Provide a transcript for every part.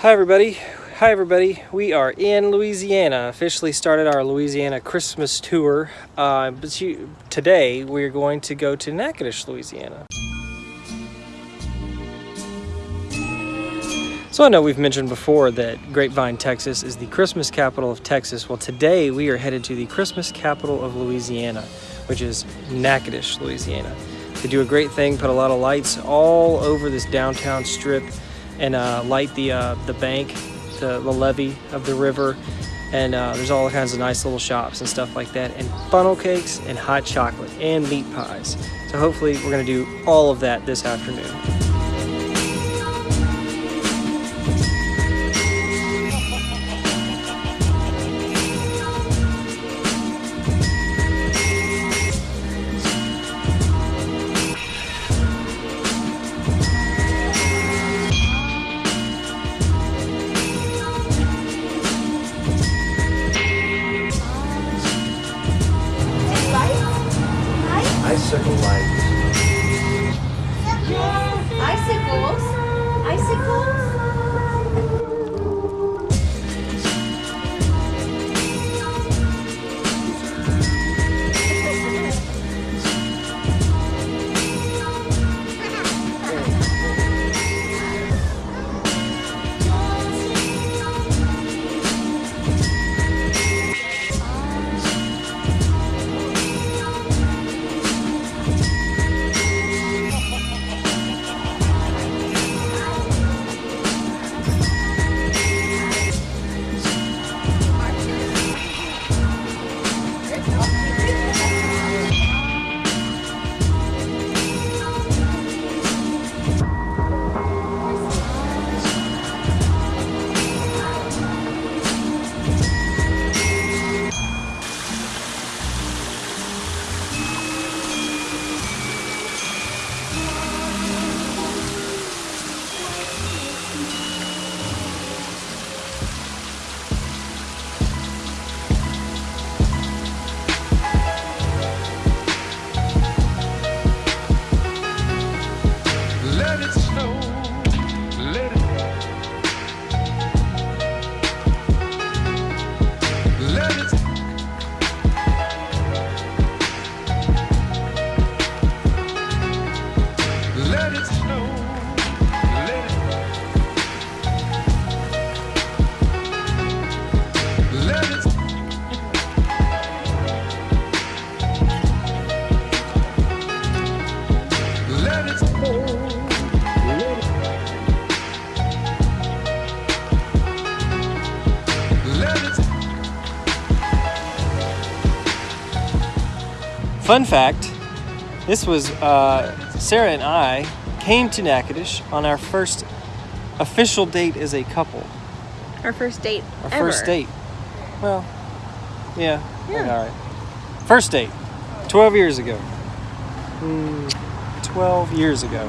Hi everybody. Hi everybody. We are in Louisiana. Officially started our Louisiana Christmas tour. Uh, but you, today we're going to go to Natchitoches, Louisiana. So I know we've mentioned before that Grapevine, Texas is the Christmas capital of Texas. Well, today we are headed to the Christmas capital of Louisiana, which is Natchitoches, Louisiana. They do a great thing, put a lot of lights all over this downtown strip and uh, light the uh, the bank, the, the levee of the river, and uh, there's all kinds of nice little shops and stuff like that, and funnel cakes and hot chocolate and meat pies. So hopefully we're gonna do all of that this afternoon. Icicle lights. Fun fact, this was uh, Sarah and I came to Natchitoches on our first official date as a couple. Our first date Our ever. first date. Well, yeah, Yeah. all right. First date, 12 years ago. Hmm, 12 years ago.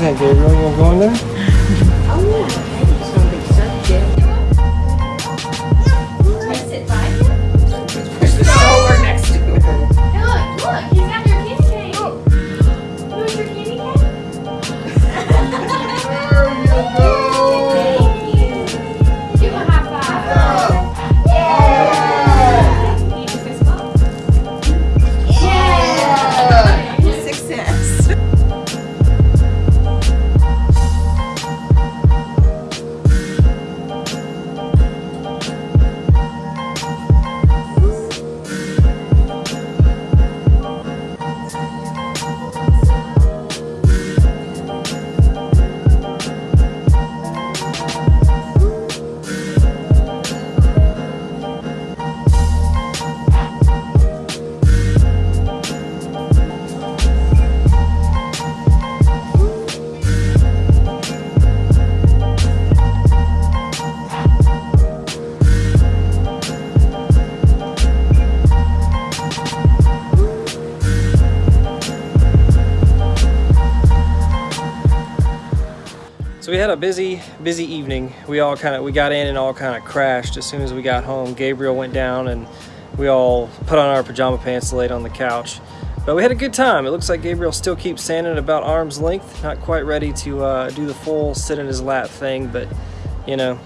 Think, Gabriel? You want to go in there? We're oh, We had a busy, busy evening. We all kind of, we got in and all kind of crashed as soon as we got home. Gabriel went down and we all put on our pajama pants and laid on the couch. But we had a good time. It looks like Gabriel still keeps standing about arm's length. Not quite ready to uh, do the full sit in his lap thing, but you know,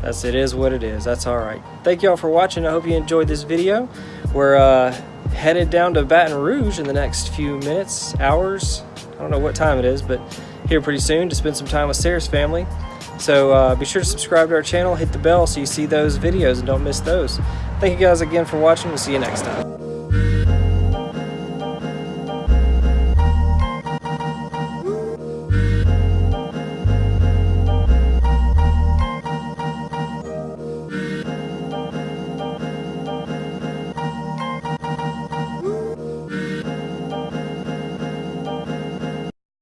that's it is what it is. That's all right. Thank y'all for watching. I hope you enjoyed this video. We're uh, headed down to Baton Rouge in the next few minutes, hours. I don't know what time it is, but here pretty soon to spend some time with Sarah's family. So uh, be sure to subscribe to our channel, hit the bell so you see those videos and don't miss those. Thank you guys again for watching. We'll see you next time.